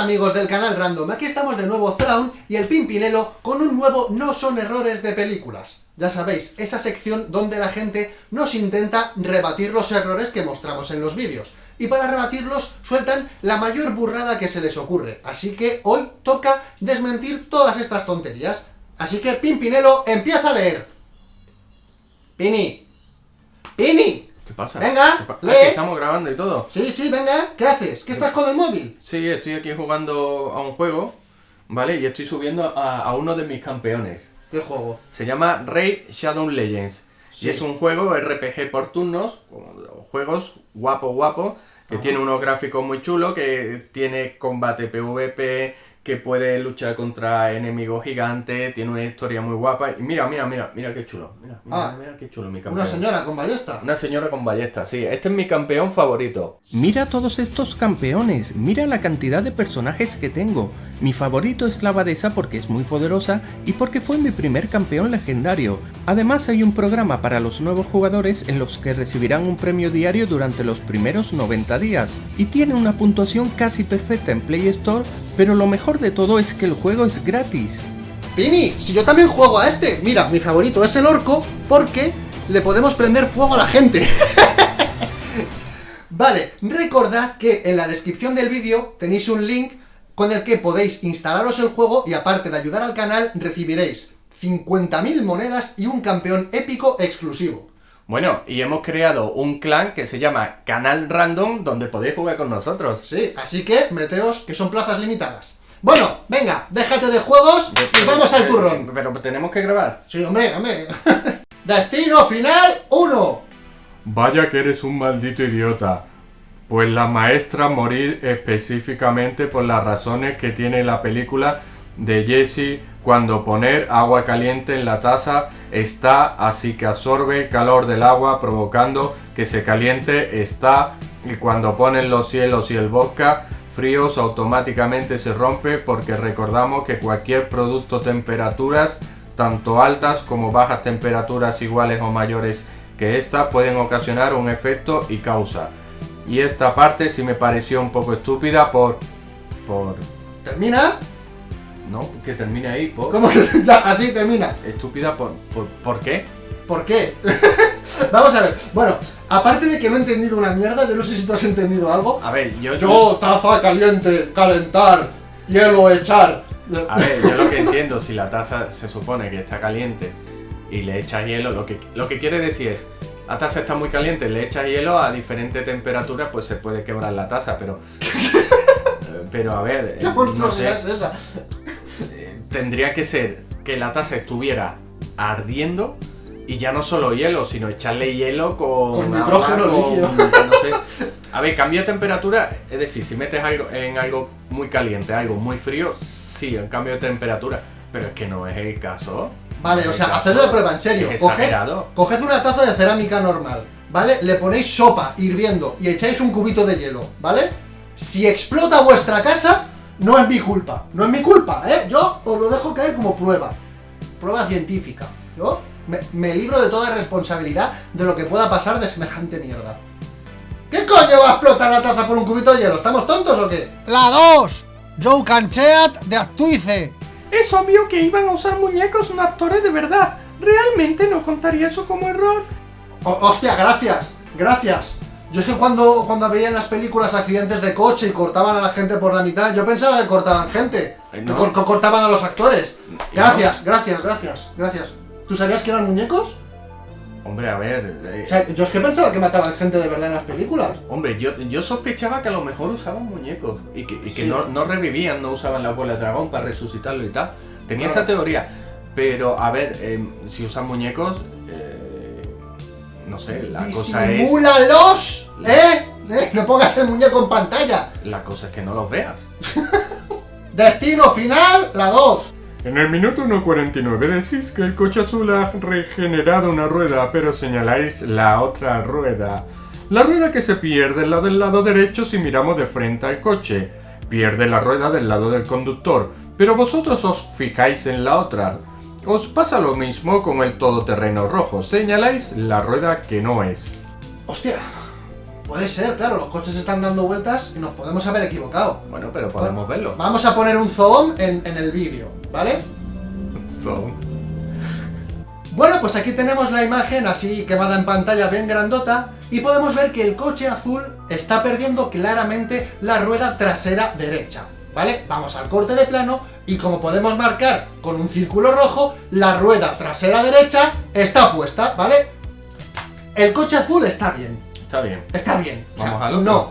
Amigos del canal Random, aquí estamos de nuevo Thrawn y el Pimpinelo con un nuevo No son errores de películas. Ya sabéis, esa sección donde la gente nos intenta rebatir los errores que mostramos en los vídeos. Y para rebatirlos sueltan la mayor burrada que se les ocurre. Así que hoy toca desmentir todas estas tonterías. Así que Pimpinelo empieza a leer. Pini. Pini. ¿Qué pasa? Venga, ¿Qué pa- lee. Ah, que estamos grabando y todo. Sí, sí, venga. ¿Qué haces? ¿Qué estás con el móvil? Sí, estoy aquí jugando a un juego, ¿vale? Y estoy subiendo a, a uno de mis campeones. ¿Qué juego? Se llama Raid Shadow Legends. Sí. Y es un juego RPG por turnos, juegos guapo guapo, que Ajá. tiene unos gráficos muy chulos, que tiene combate PvP, que puede luchar contra enemigos gigantes, tiene una historia muy guapa. Y mira, mira, mira, mira qué chulo. Mira, mira, Ah. mira qué chulo mi campeón. Una señora con ballesta. Una señora con ballesta, sí. Este es mi campeón favorito. Mira todos estos campeones, mira la cantidad de personajes que tengo. Mi favorito es la abadesa porque es muy poderosa y porque fue mi primer campeón legendario. Además hay un programa para los nuevos jugadores en los que recibirán un premio diario durante los primeros 90 días. Y tiene una puntuación casi perfecta en Play Store, pero lo mejor de todo es que el juego es gratis. Pini, si yo también juego a este. Mira, mi favorito es el orco porque le podemos prender fuego a la gente. vale, recordad que en la descripción del vídeo tenéis un link con el que podéis instalaros el juego y aparte de ayudar al canal recibiréis 50.000 monedas y un campeón épico exclusivo. Bueno, y hemos creado un clan que se llama Canal Random, donde podéis jugar con nosotros. Sí, así que meteos que son plazas limitadas. Bueno, venga, déjate de juegos y vamos al turrón. Pero tenemos que grabar. Sí, hombre, hombre. Destino final 1. Vaya que eres un maldito idiota. Pues la maestra morir específicamente por las razones que tiene la película de Jesse cuando poner agua caliente en la taza está así que absorbe el calor del agua provocando que se caliente está y cuando ponen los cielos y el vodka fríos automáticamente se rompe porque recordamos que cualquier producto temperaturas tanto altas como bajas temperaturas iguales o mayores que esta pueden ocasionar un efecto y causa. Y esta parte sí me pareció un poco estúpida por... por... ¿Termina? No, que termine ahí, por... ¿Cómo que ya? Así termina. Estúpida por... por... ¿por qué? ¿Por qué? Vamos a ver. Bueno, aparte de que no he entendido una mierda, yo no sé si tú has entendido algo. A ver, yo... Yo, taza caliente, calentar, hielo, echar. A ver, yo lo que entiendo, si la taza se supone que está caliente y le echas hielo, lo que, lo que quiere decir es, la taza está muy caliente, le echas hielo a diferente temperatura, pues se puede quebrar la taza, pero... pero a ver, eh, ¿Qué no monstruosidad sé, es esa? eh, tendría que ser que la taza estuviera ardiendo y ya no solo hielo, sino echarle hielo con... Con agua, nitrógeno con- líquido. no sé. A ver, cambio de temperatura, es decir, si metes algo en algo muy caliente, algo muy frío, sí, en cambio de temperatura, pero es que no es el caso. Vale, o sea, hacedlo de prueba, en serio. Coged, coged una taza de cerámica normal, ¿vale? Le ponéis sopa hirviendo y echáis un cubito de hielo, ¿vale? Si explota vuestra casa, no es mi culpa. No es mi culpa, ¿eh? Yo os lo dejo caer como prueba. Prueba científica. Yo me, me libro de toda responsabilidad de lo que pueda pasar de semejante mierda. ¿Qué coño va a explotar la taza por un cubito de hielo? ¿Estamos tontos o qué? La 2. Joe Cancheat de Actuice. Es obvio que iban a usar muñecos no actores de verdad. Realmente no contaría eso como error. O- hostia, gracias, gracias. Yo es que cuando, cuando veía en las películas accidentes de coche y cortaban a la gente por la mitad, yo pensaba que cortaban gente, que no. cor- que cortaban a los actores. Gracias, gracias, gracias, gracias. ¿Tú sabías que eran muñecos? Hombre, a ver. eh, O sea, yo es que pensaba que mataban gente de verdad en las películas. Hombre, yo, yo sospechaba que a lo mejor usaban muñecos y que, y que Sí. no, no revivían, no usaban la bola de dragón para resucitarlo y tal. Tenía Claro. esa teoría. Pero, a ver, eh, si usan muñecos, eh, no sé, la cosa es. ¡Disimúlalos! La- ¿Eh? ¿Eh? No pongas el muñeco en pantalla. La cosa es que no los veas. Destino final, la 2. En el minuto 1.49 decís que el coche azul ha regenerado una rueda, pero señaláis la otra rueda. La rueda que se pierde la del lado derecho si miramos de frente al coche. Pierde la rueda del lado del conductor, pero vosotros os fijáis en la otra. Os pasa lo mismo con el todoterreno rojo, señaláis la rueda que no es. Hostia. Puede ser, claro, los coches están dando vueltas y nos podemos haber equivocado. Bueno, pero podemos verlo. Vamos a poner un zoom en, en el vídeo, ¿vale? Son. Bueno, pues aquí tenemos la imagen así quemada en pantalla bien grandota y podemos ver que el coche azul está perdiendo claramente la rueda trasera derecha, ¿vale? Vamos al corte de plano y como podemos marcar con un círculo rojo, la rueda trasera derecha está puesta, ¿vale? El coche azul está bien, Está bien. está bien. O sea, Vamos al otro. No,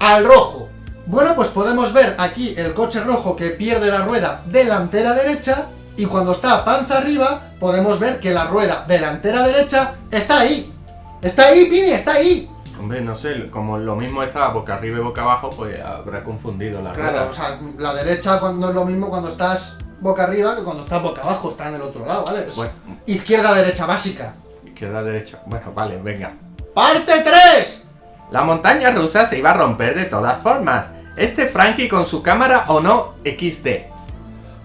al rojo. Bueno, pues podemos ver aquí el coche rojo que pierde la rueda delantera derecha y cuando está panza arriba podemos ver que la rueda delantera derecha está ahí. Está ahí, Pini, está ahí. Hombre, no sé, como lo mismo está boca arriba y boca abajo, pues habrá confundido la Claro, rueda. o sea, la derecha cuando es lo mismo cuando estás boca arriba que cuando estás boca abajo, está en el otro lado, ¿vale? Bueno. Izquierda-derecha básica. Izquierda, derecha. Bueno, vale, venga. ¡Parte 3! La montaña rusa se iba a romper de todas formas. Este Frankie con su cámara o no XD.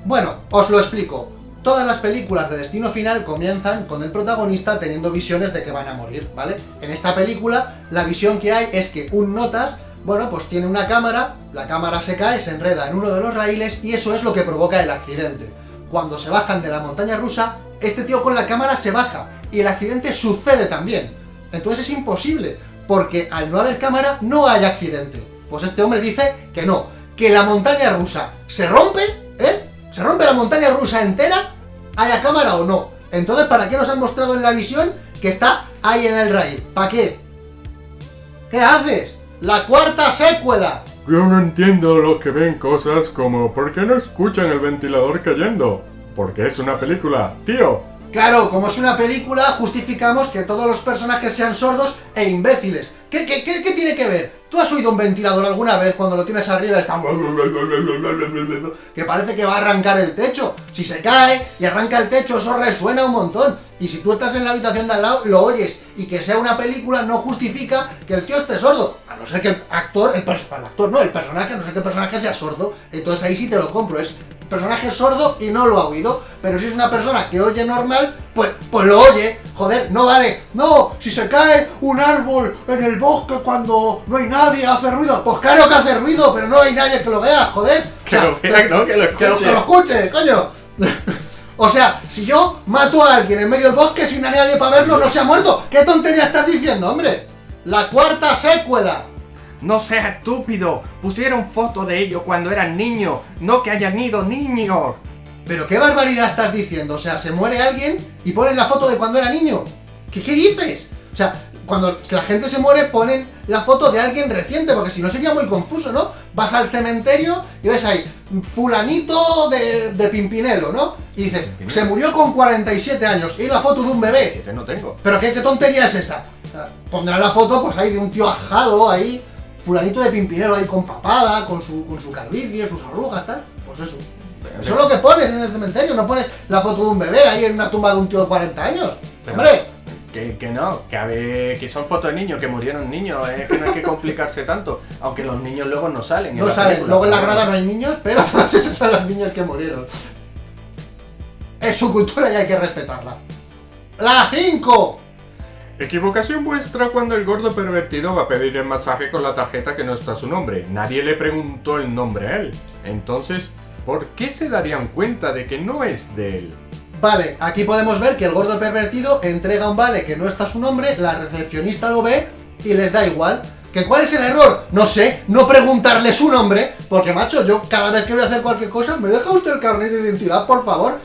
Bueno, os lo explico. Todas las películas de Destino Final comienzan con el protagonista teniendo visiones de que van a morir, ¿vale? En esta película, la visión que hay es que un notas, bueno, pues tiene una cámara, la cámara se cae, se enreda en uno de los raíles y eso es lo que provoca el accidente. Cuando se bajan de la montaña rusa, este tío con la cámara se baja y el accidente sucede también. Entonces es imposible, porque al no haber cámara no hay accidente. Pues este hombre dice que no, que la montaña rusa se rompe, ¿eh? Se rompe la montaña rusa entera, haya cámara o no. Entonces, ¿para qué nos han mostrado en la visión que está ahí en el rail? ¿Para qué? ¿Qué haces? La cuarta secuela. Yo no entiendo los que ven cosas como ¿por qué no escuchan el ventilador cayendo? Porque es una película, tío. Claro, como es una película, justificamos que todos los personajes sean sordos e imbéciles. ¿Qué, qué, qué, qué tiene que ver? ¿Tú has oído un ventilador alguna vez cuando lo tienes arriba está... que parece que va a arrancar el techo? Si se cae y arranca el techo, eso resuena un montón. Y si tú estás en la habitación de al lado, lo oyes. Y que sea una película no justifica que el tío esté sordo. A no ser que el actor, el, el actor, no, el personaje, a no ser que el personaje sea sordo. Entonces ahí sí te lo compro. Es personaje sordo y no lo ha oído. Pero si es una persona que oye normal, pues, pues lo oye. Joder, no vale. No, si se cae un árbol en el bosque cuando no hay nadie, hace ruido. Pues claro que hace ruido, pero no hay nadie que lo vea, joder. O Que sea, lo vea, no, que lo que lo, escuche. que lo escuche, coño. o sea, si yo mato a alguien en medio del bosque sin a nadie para verlo, no se ha muerto. ¿Qué tontería estás diciendo, hombre? La cuarta secuela. No seas estúpido. Pusieron fotos de ellos cuando eran niños. No que hayan ido niños. Pero qué barbaridad estás diciendo. O sea, se muere alguien y ponen la foto de cuando era niño. ¿Qué, qué dices? O sea, cuando la gente se muere ponen la foto de alguien reciente, porque si no sería muy confuso, ¿no? Vas al cementerio y ves ahí, fulanito de, de Pimpinelo, ¿no? Y dices, Pimpinelo. se murió con 47 años y la foto de un bebé. Siete no tengo. Pero qué, qué tontería es esa. Pondrán la foto, pues ahí de un tío ajado, ahí, fulanito de Pimpinelo ahí con papada, con su, con su calvicie, sus arrugas, tal. Pues eso. Pero- Eso es lo que pones en el cementerio, no pones la foto de un bebé ahí en una tumba de un tío de 40 años. Pero- ¡Hombre! Que, que no, que, a ver, que son fotos de niños, que murieron niños, es que no hay que complicarse tanto, aunque los niños luego no salen. en No película, luego en la grada no hay niños, pero todos esos son los niños que murieron. Es su cultura y hay que respetarla. ¡La 5! Equivocación vuestra cuando el gordo pervertido va a pedir el masaje con la tarjeta que no está su nombre. Nadie le preguntó el nombre a él. Entonces, ¿por qué se darían cuenta de que no es de él? Vale, aquí podemos ver que el gordo pervertido entrega un vale que no está su nombre, la recepcionista lo ve y les da igual. ¿Que cuál es el error? No sé, no preguntarle su nombre, porque macho, yo cada vez que voy a hacer cualquier cosa, ¿me deja usted el carnet de identidad, por favor?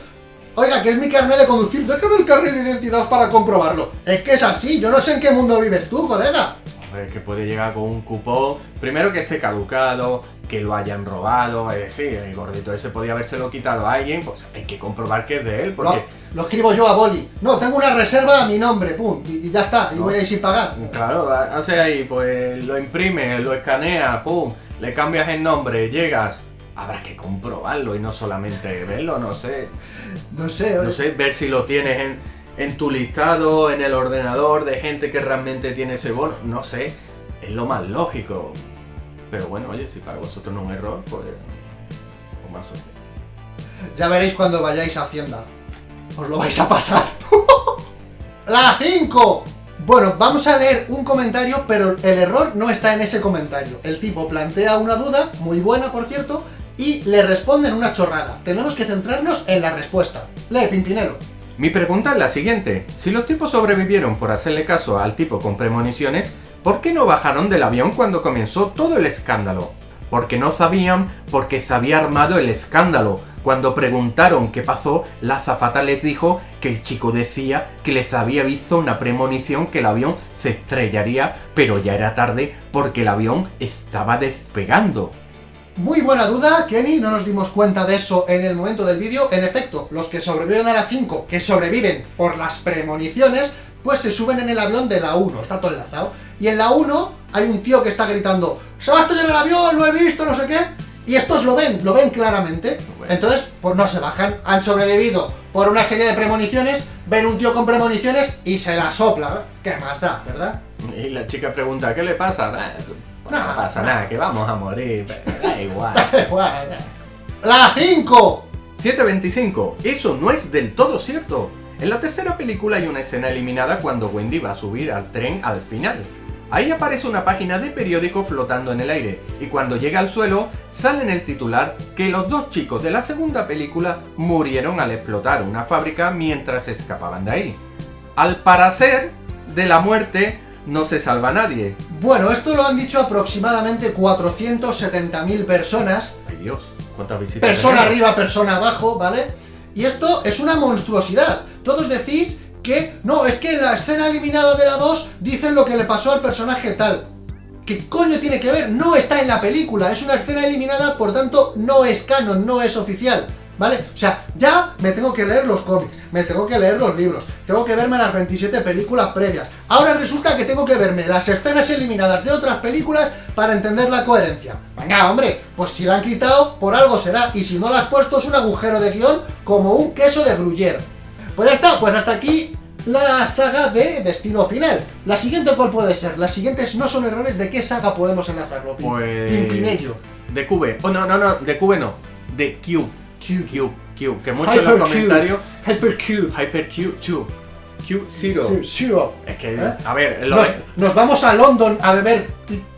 Oiga, que es mi carnet de conducir, déjame el carnet de identidad para comprobarlo. Es que es así, yo no sé en qué mundo vives tú, colega. Hombre, que puede llegar con un cupón, primero que esté caducado, que lo hayan robado, es decir, el gordito ese podía habérselo quitado a alguien, pues hay que comprobar que es de él, Lo, porque... lo escribo yo a boli. No, tengo una reserva a mi nombre, pum, y, y ya está, y No. voy a ir sin pagar. Claro, hace ahí, pues lo imprime, lo escanea, pum, le cambias el nombre, llegas. Habrá que comprobarlo y no solamente verlo, no sé. No sé, No oye. sé, ver si lo tienes en, en tu listado, en el ordenador de gente que realmente tiene ese bono. No sé, es lo más lógico. Pero bueno, oye, si para vosotros no es un error, pues. pues más o menos. Ya veréis cuando vayáis a Hacienda. Os lo vais a pasar. La 5. Bueno, vamos a leer un comentario, pero el error no está en ese comentario. El tipo plantea una duda, muy buena por cierto, y le responden una chorrada. Tenemos que centrarnos en la respuesta. Lee, Pimpinelo. Mi pregunta es la siguiente. Si los tipos sobrevivieron por hacerle caso al tipo con premoniciones, ¿por qué no bajaron del avión cuando comenzó todo el escándalo? Porque no sabían porque se había armado el escándalo. Cuando preguntaron qué pasó, la azafata les dijo que el chico decía que les había visto una premonición que el avión se estrellaría, pero ya era tarde porque el avión estaba despegando. Muy buena duda, Kenny, no nos dimos cuenta de eso en el momento del vídeo. En efecto, los que sobreviven a la 5, que sobreviven por las premoniciones, pues se suben en el avión de la 1, está todo enlazado. Y en la 1 hay un tío que está gritando, ¡Se va a estrellar el avión, lo he visto, no sé qué! Y estos lo ven, lo ven claramente. Entonces, pues no se bajan. Han sobrevivido por una serie de premoniciones, ven un tío con premoniciones y se la sopla. ¿Qué más da, verdad? Y la chica pregunta, ¿qué le pasa? No, pasa nada, que vamos a morir, da igual. ¡La 5! 725. Eso no es del todo cierto. En la tercera película hay una escena eliminada cuando Wendy va a subir al tren al final. Ahí aparece una página de periódico flotando en el aire, y cuando llega al suelo, sale en el titular que los dos chicos de la segunda película murieron al explotar una fábrica mientras escapaban de ahí. Al parecer, de la muerte no se salva nadie. Bueno, esto lo han dicho aproximadamente 470.000 personas. Ay Dios, ¿cuántas visitas? Persona arriba, persona abajo, ¿vale? Y esto es una monstruosidad. Todos decís que, no, es que en la escena eliminada de la 2 dicen lo que le pasó al personaje tal. ¿Qué coño tiene que ver? No está en la película, es una escena eliminada, por tanto no es canon, no es oficial. ¿Vale? O sea, ya me tengo que leer los cómics, me tengo que leer los libros, tengo que verme las 27 películas previas. Ahora resulta que tengo que verme las escenas eliminadas de otras películas para entender la coherencia. Venga, hombre, pues si la han quitado, por algo será, y si no la has puesto es un agujero de guion como un queso de gruyere. Pues ya está, pues hasta aquí la saga de Destino Final. La siguiente, ¿cuál puede ser? Las siguientes no son errores, ¿de qué saga podemos enlazarlo? Pues... Pimpinello. De Cube. Oh, no, no, no, de Cube no. De Q. Q, Q, Q. Que muchos en los comentarios... Hypercube. Hypercube 2. Q Zero. Zero. Es que, ¿Eh? a ver, Nos, nos vamos a London a beber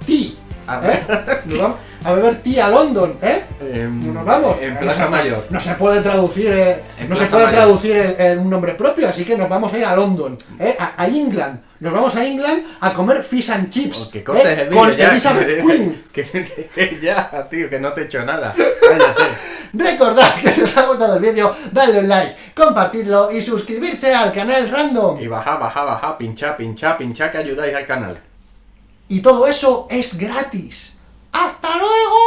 tea. A ¿eh? Nos vamos a beber tea a London, ¿eh? em, No nos vamos. En No Plaza se- Mayor. No se puede traducir, eh, no se puede Mayor. traducir en, un nombre propio, así que nos vamos a ir a London, ¿eh? a, a England. Nos vamos a England a comer fish and chips. O que cortes ¿eh? el Con ya. Elizabeth que, Queen. que- ya, tío, que no te he hecho nada. Recordad que si os ha gustado el vídeo, dadle un like, compartidlo y suscribirse al canal Random. Y baja, baja, baja, pincha, pincha, pincha, que ayudáis al canal. Y todo eso es gratis. ¡Hasta luego!